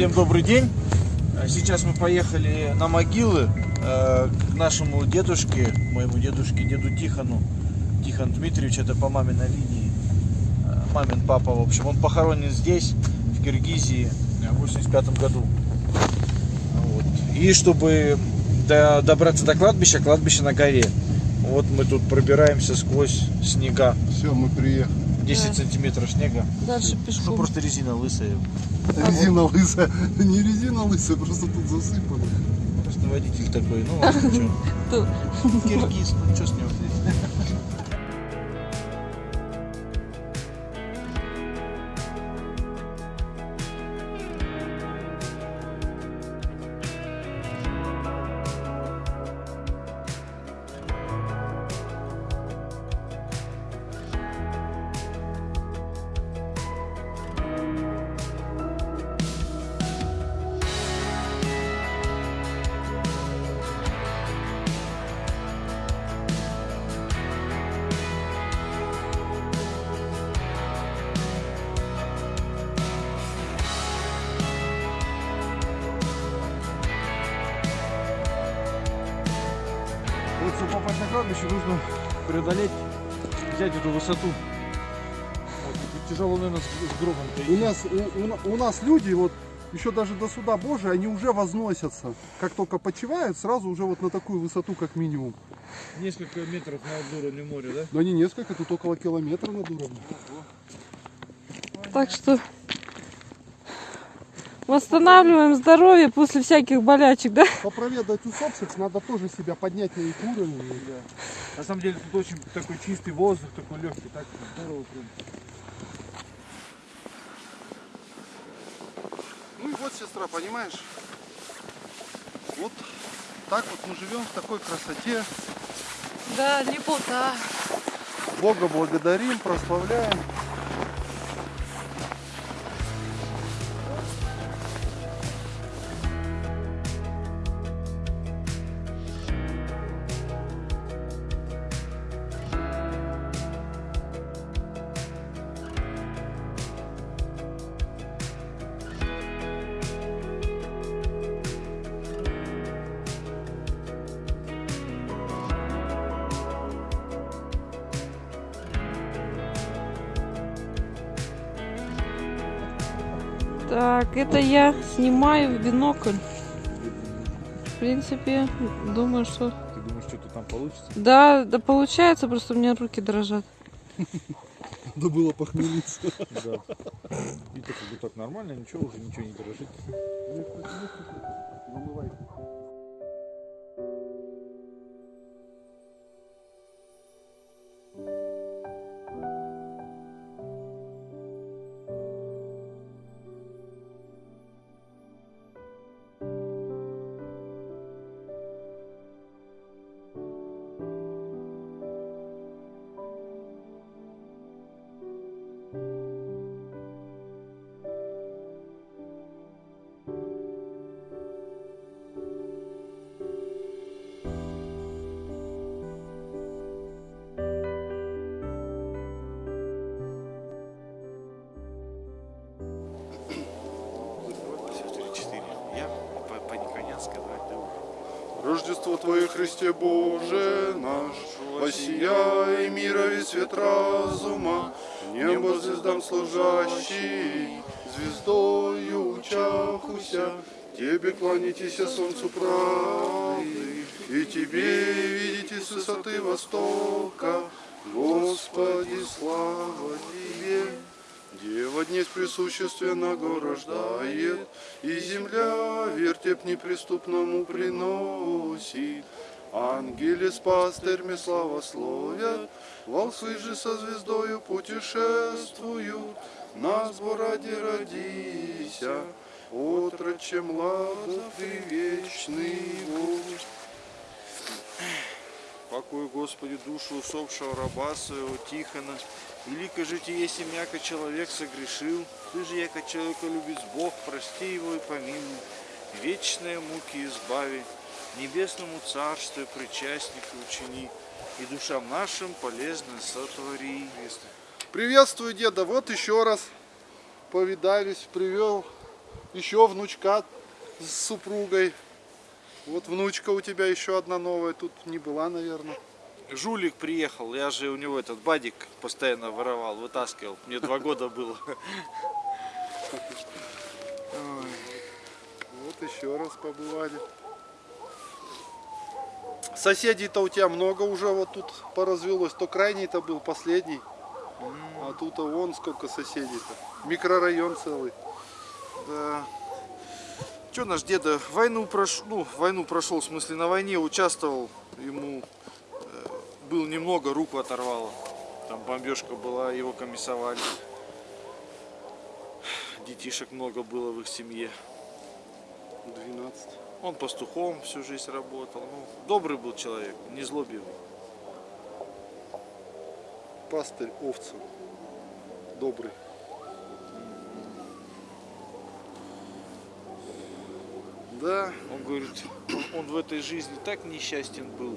Всем добрый день. А Сейчас мы поехали на могилы э, к нашему дедушке, моему дедушке, деду Тихону. Тихон Дмитриевич, это по маминой линии. Э, Мамин папа, в общем. Он похоронен здесь, в Киргизии, в 85 году. Вот. И чтобы до- добраться до кладбища, кладбище на горе. Вот мы тут пробираемся сквозь снега. Все, мы приехали. 10 Да. сантиметров снега. Дальше Ну пешком. просто резина лысая. Резина лысая. Не резина лысая, просто тут засыпано. Просто водитель такой, ну ладно, что. Киргиз, ну что с него нужно преодолеть, взять эту высоту. Тяжело, наверное, с, гробом У нас, у, у у нас люди, вот еще даже до суда Божия, они уже возносятся. Как только почивают, сразу уже вот на такую высоту, как минимум. Несколько метров над уровнем моря, да? Но не несколько, тут около километра над уровнем. Так что восстанавливаем здоровье после всяких болячек, да? Попроведать усопших надо тоже себя поднять на их уровень. На самом деле тут очень такой чистый воздух, такой легкий, так здорово прям. Ну и вот, сестра, понимаешь, вот так вот мы живем в такой красоте. Да, лепота. Бога благодарим, прославляем. Это я снимаю в бинокль. В принципе, думаю, что... Ты думаешь, что-то там получится? Да, да получается, просто у меня руки дрожат. Надо было похмелиться. Да. И так, как бы так нормально, ничего, уже ничего не дрожит. Я Рождество Твое, Христе Боже наш, Воссияй мира весь свет разума, Небо звездам служащий, Звездою учахуся, Тебе кланяйтесь, солнцу правды, И Тебе видите с высоты востока, Господи, слава Тебе! Дева днесь присущественно рождает, И земля вертеп неприступному приносит. Ангели с пастырьми славословят, Волсы же со звездою путешествуют, На ради родися, Отроче младов и вечный Бог. Покой, Господи, душу усопшего раба своего Тихона. Велико если мяко человек согрешил. Ты же, яко человека любит Бог, прости его и помилуй. Вечные муки избави, небесному царству причастника учини. И душам нашим полезно сотвори. Приветствую, деда. Вот еще раз повидались, привел еще внучка с супругой. Вот внучка у тебя еще одна новая, тут не была, наверное. Жулик приехал, я же у него этот бадик постоянно воровал, вытаскивал. Мне два года было. Вот еще раз побывали. Соседей-то у тебя много уже вот тут поразвелось. То крайний-то был последний. А тут а вон сколько соседей-то. Микрорайон целый. Да. Че наш деда войну прошел, ну, войну прошел, в смысле на войне участвовал, ему был немного, руку оторвало. Там бомбежка была, его комиссовали. Детишек много было в их семье. 12. Он пастухом всю жизнь работал. Ну, добрый был человек, не злобивый. Пастырь овцу. Добрый. Да, он говорит, он, он в этой жизни так несчастен был.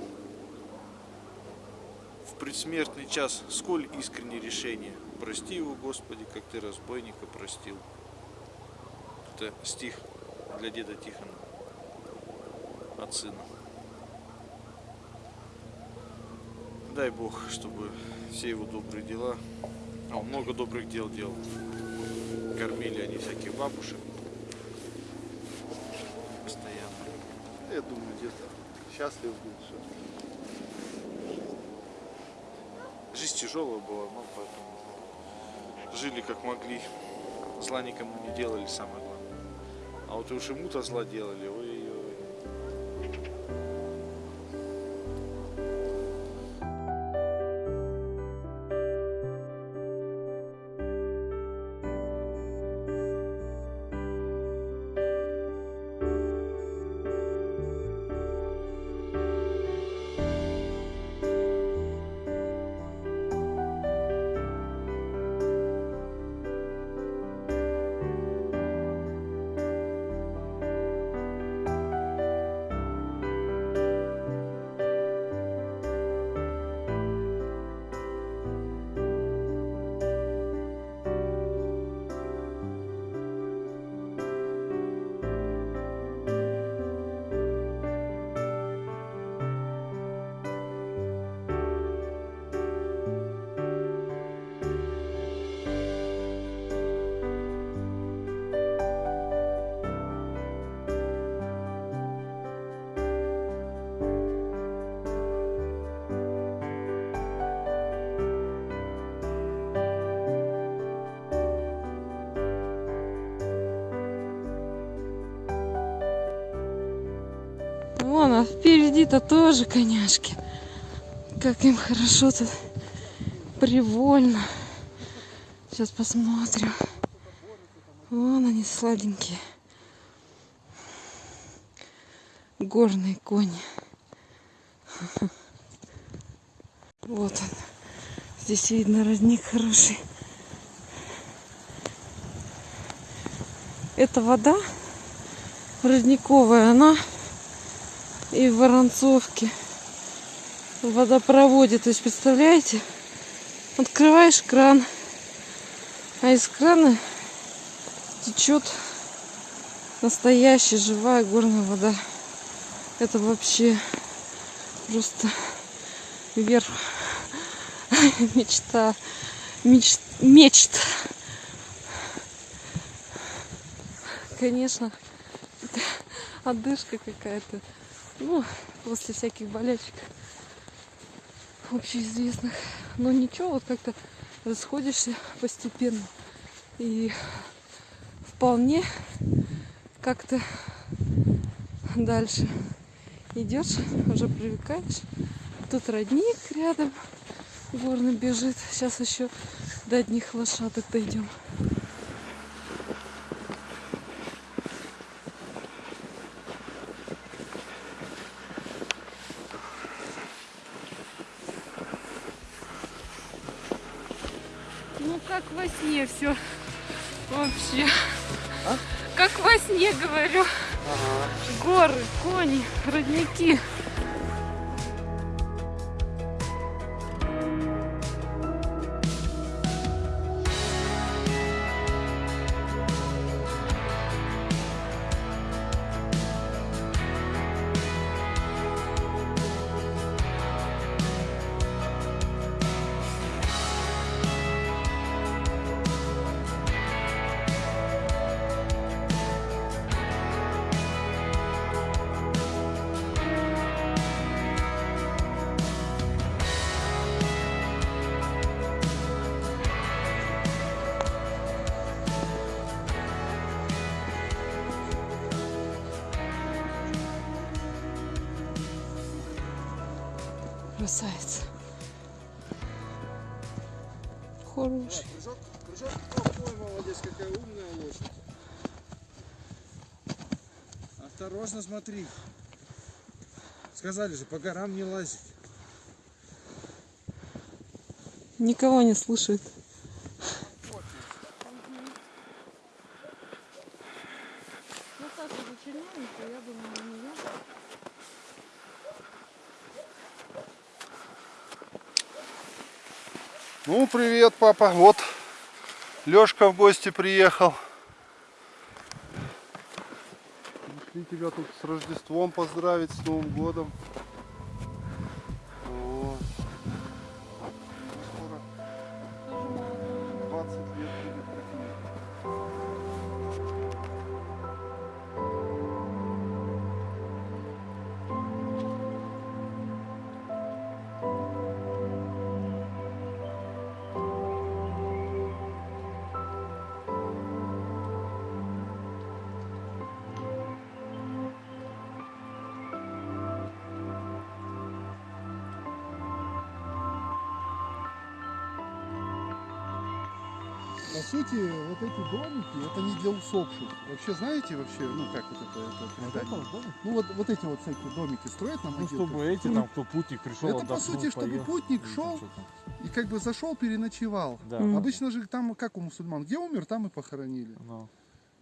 Предсмертный час сколь искреннее решение. Прости его, Господи, как ты разбойника простил. Это стих для деда Тихона от сына. Дай Бог, чтобы все его добрые дела, а он много добрых дел делал. Кормили они всяких бабушек постоянно. Я думаю, где-то счастлив будет. что Жизнь тяжелая была, но поэтому жили как могли. Зла никому не делали, самое главное. А вот уж ему-то зла делали, ой-ой. А впереди-то тоже коняшки. Как им хорошо тут. Привольно. Сейчас посмотрим. Вон они сладенькие. Горные кони. Вот он. Здесь видно родник хороший. Эта вода родниковая, она и в Воронцовке в водопроводе. То есть, представляете, открываешь кран, а из крана течет настоящая живая горная вода. Это вообще просто верх мечта, меч, мечт. Конечно, отдышка какая-то. Ну, после всяких болячек общеизвестных. Но ничего, вот как-то расходишься постепенно. И вполне как-то дальше идешь, уже привыкаешь. Тут родник рядом горный бежит. Сейчас еще до одних лошадок дойдем. Ну как во сне все вообще. Как во сне говорю. Горы, кони, родники. Красавец. Хороший. Прыжок, прыжок. Ой, молодец, какая умная лошадь. Осторожно смотри. Сказали же, по горам не лазить. Никого не слушает. Ну, Саша зачерненькая, я думаю, на нее. Ну, привет, папа. Вот Лешка в гости приехал. Пришли тебя тут с Рождеством поздравить, с Новым годом. По сути, вот эти домики, это не для усопших. Вообще, знаете, вообще, ну как вот это, это передать? Ну вот, вот эти вот всякие домики строят на Ну, могилках. чтобы эти Ну, там, кто путник пришел, это, по сути, чтобы поел. путник Ну, шел. И как бы зашел, переночевал. Да. Мгм. Обычно же там, как у мусульман, где умер, там и похоронили. Ну,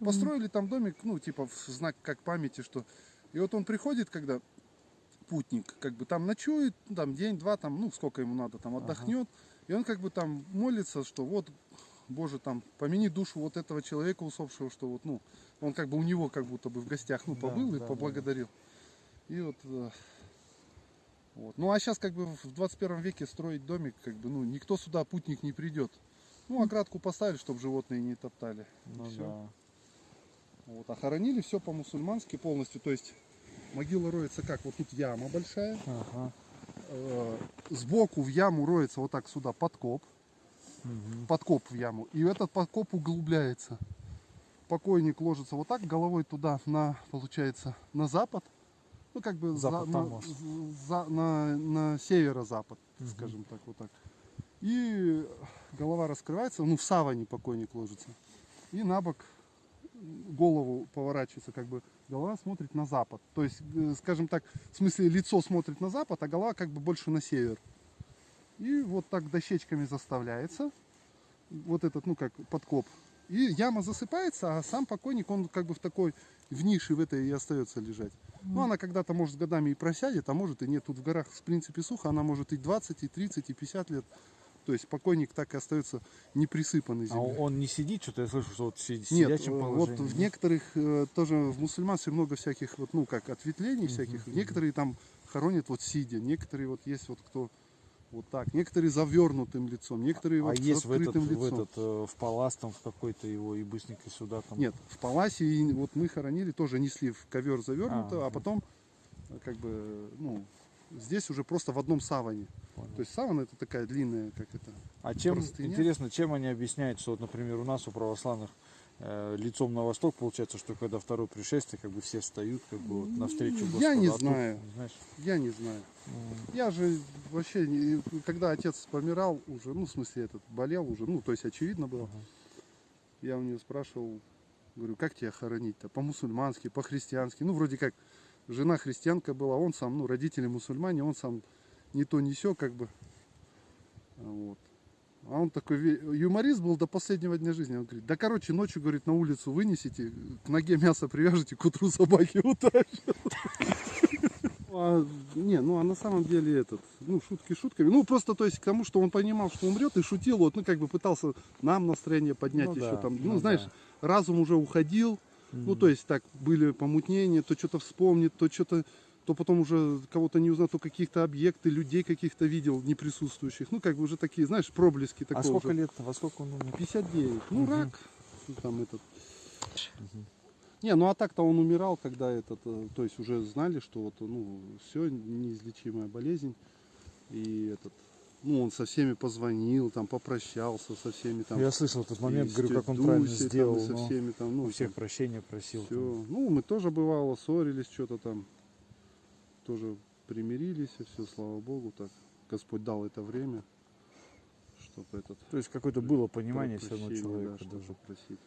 Построили там домик, ну, типа, в знак как памяти, что... И вот он приходит, когда путник, как бы там ночует, ну, там день-два, там, ну, сколько ему надо, там отдохнет. И он как бы там молится, что вот, Боже, там, помяни душу вот этого человека усопшего, что вот, ну, он как бы у него как будто бы в гостях, ну, Да, побыл да, и да. поблагодарил. И вот, э, вот. Ну, а сейчас как бы в 21 веке строить домик, как бы, ну, никто сюда, путник не придет. Ну, оградку поставили, чтобы животные не топтали. Ну всё. да. Вот, а хоронили все по-мусульмански полностью. То есть могила роется как? Вот тут яма большая. Ага. э, сбоку в яму роется вот так сюда подкоп. Мгм. Подкоп в яму. И этот подкоп углубляется. Покойник ложится вот так головой туда, на, получается, на запад. Ну, как бы за- Запад на, там, может. за- на, на северо-запад, Мгм. скажем так, вот так. И голова раскрывается, ну, в саване покойник ложится. И на бок голову поворачивается, как бы голова смотрит на запад. То есть, э, скажем так, в смысле лицо смотрит на запад, а голова как бы больше на север. И вот так дощечками заставляется. Вот этот, ну как, подкоп. И яма засыпается, а сам покойник, он как бы в такой, в нише в этой и остается лежать. Ну, она когда-то, может, годами и просядет, а может и нет. Тут в горах, в принципе, сухо, она может и 20, и 30, и 50 лет. То есть покойник так и остается не присыпанный А землей. он не сидит, что-то я слышу, что вот сидит Нет, сидячем э, положении. вот в некоторых э, тоже в мусульманстве много всяких вот ну как ответвлений всяких. Некоторые там хоронят вот сидя, некоторые вот есть вот кто вот так, некоторые завернутым лицом, некоторые а вот с есть в этот, открытым в лицом. этот, э, в палас там в какой-то его и быстренько сюда там. Нет, в паласе и вот мы хоронили тоже несли в ковер завернуто, а, А, потом э, как бы ну здесь уже просто в одном саване. Понял. То есть саван это такая длинная, как это. А чем простыня. интересно, чем они объясняют, что вот, например, у нас у православных э, лицом на восток получается, что когда второе пришествие, как бы все встают, как бы вот навстречу Я Господу. не а тут, знаю. знаешь, Я не знаю. Я же вообще, не- когда отец помирал уже, ну, в смысле, этот, болел уже, ну, то есть очевидно было. Ага. Я у него спрашивал, говорю, как тебя хоронить-то? По-мусульмански, по-христиански. Ну, вроде как, жена христианка была, он сам, ну, родители мусульмане, он сам не то, не сё, как бы. Вот. А он такой юморист был до последнего дня жизни. Он говорит, да, короче, ночью, говорит, на улицу вынесите, к ноге мясо привяжете, к утру собаки утащат. А, не, ну а на самом деле этот, ну шутки шутками. Ну просто то есть к тому, что он понимал, что умрет и шутил, вот, ну как бы пытался нам настроение поднять Ну еще да, там. Ну, ну знаешь, да. разум уже уходил, ну то есть так были помутнения, то что-то вспомнит, то что-то, то потом уже кого-то не узнал, то каких-то объекты, людей каких-то видел не присутствующих. Ну как бы уже такие, знаешь, проблески такого. А сколько уже. лет, во сколько он умер? 59. Ну Мгм. рак, ну, там этот. Не, ну а так-то он умирал, когда этот, э, то есть уже знали, что вот, ну, все, неизлечимая болезнь. И этот, ну, он со всеми позвонил, там, попрощался со всеми там. Я слышал этот момент, говорю, как он тетей правильно там, сделал. и со всеми там, ну, у всех там, прощения просил. всё. там. Ну, мы тоже бывало ссорились, что-то там, тоже примирились, и все, слава богу, так. Господь дал это время, чтобы этот То есть какое-то было понимание все равно человека да, даже. попросить.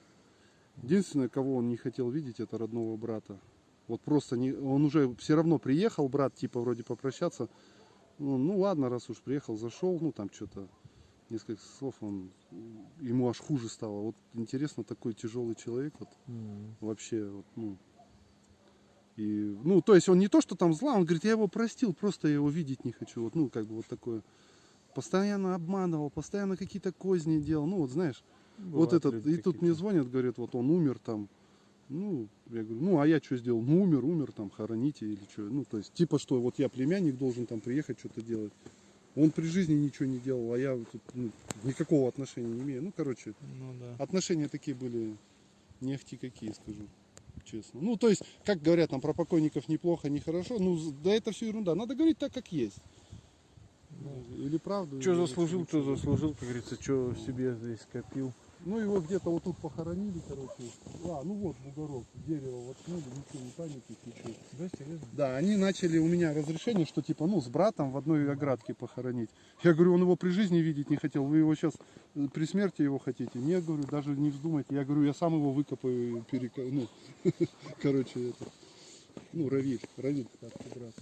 Единственное, кого он не хотел видеть, это родного брата. Вот просто не, он уже все равно приехал, брат, типа вроде попрощаться. Ну, ну ладно, раз уж приехал, зашел, ну там что-то, несколько слов, он, ему аж хуже стало. Вот интересно, такой тяжелый человек, вот М. вообще, вот, ну, и, ну, то есть он не то, что там зла, он говорит, я его простил, просто я его видеть не хочу, вот, ну, как бы вот такое. Постоянно обманывал, постоянно какие-то козни делал, ну, вот знаешь, вот Бывают этот, люди и тут мне звонят, говорят, вот он умер там. Ну, я говорю, ну а я что сделал? Ну умер, умер, там хороните или что. Ну, то есть, типа что, вот я племянник должен там приехать что-то делать. Он при жизни ничего не делал, а я тут ну, никакого отношения не имею. Ну, короче, Ну да. отношения такие были не ахти какие, скажу честно. Ну, то есть, как говорят там про покойников неплохо, нехорошо, ну, да это все ерунда. Надо говорить так, как есть. Или правду. Что заслужил, вообще то ничего. заслужил, как говорится, что себе здесь копил. Ну его где-то вот тут похоронили, короче. А, ну вот бугорок, дерево воткнули, ничего не памятник, ничего. Да, серьезно? Да, они начали у меня разрешение, что типа, ну, с братом в одной оградке похоронить. Я говорю, он его при жизни видеть не хотел, вы его сейчас при смерти его хотите? Нет, говорю, даже не вздумайте. Я говорю, я сам его выкопаю, перека... ну, короче, это, ну, Равиль, Равиль, брат.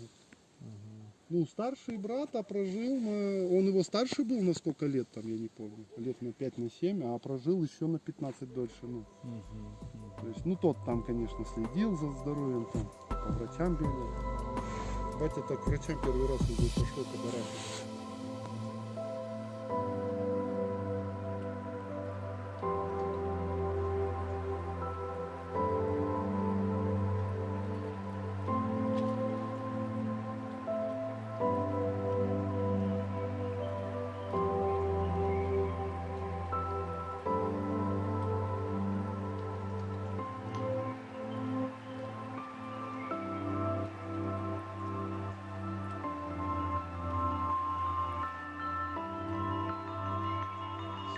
Ну, старший брат, а прожил, на- он его старше был на сколько лет там, я не помню, лет на 5, на 7, а прожил еще на 15 дольше, ну. То есть, ну, тот там, конечно, следил за здоровьем, там, по врачам бегал. Батя так к врачам первый раз уже пошел по бараку.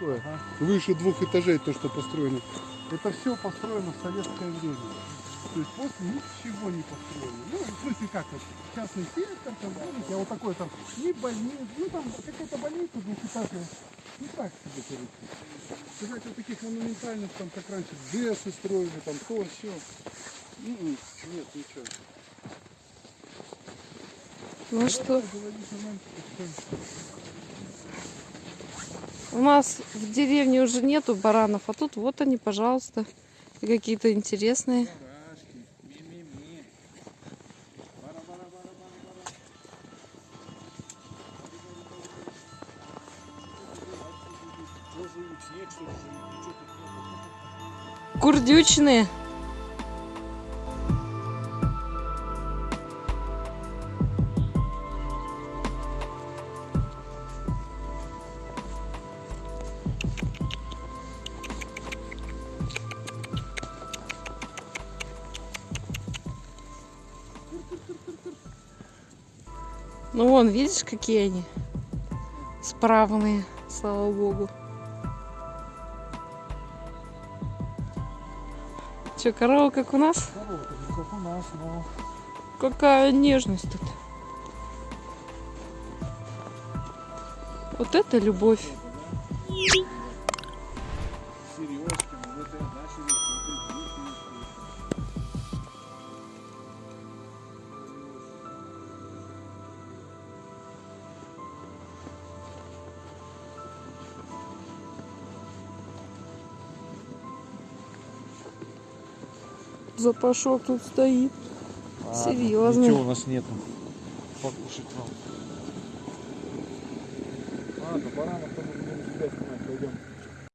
Ой, Выше двух этажей то, что построено. Это все построено в советское время. То есть после ничего не построено. Ну, в смысле как вот, частный сектор, там, помните, а вот такой там, ни больниц, ну там какая-то больница двухэтажная. Ну так себе, короче. Сказать, вот таких монументальных, там, как раньше, ДЭСы строили, там, то, все. Нет, ничего. Ну что, Говорить о нам, что- у нас в деревне уже нету баранов, а тут вот они, пожалуйста, какие-то интересные. Курдючные. Вон, видишь, какие они? Справные, слава богу. Че, корова как у нас? Как у нас, но... Какая нежность тут. Вот это любовь. Серьезки, Запашок тут стоит. Серьезно. Ничего у нас нету. Покушать вам. Ладно, баранов будем себя снимать, пойдем.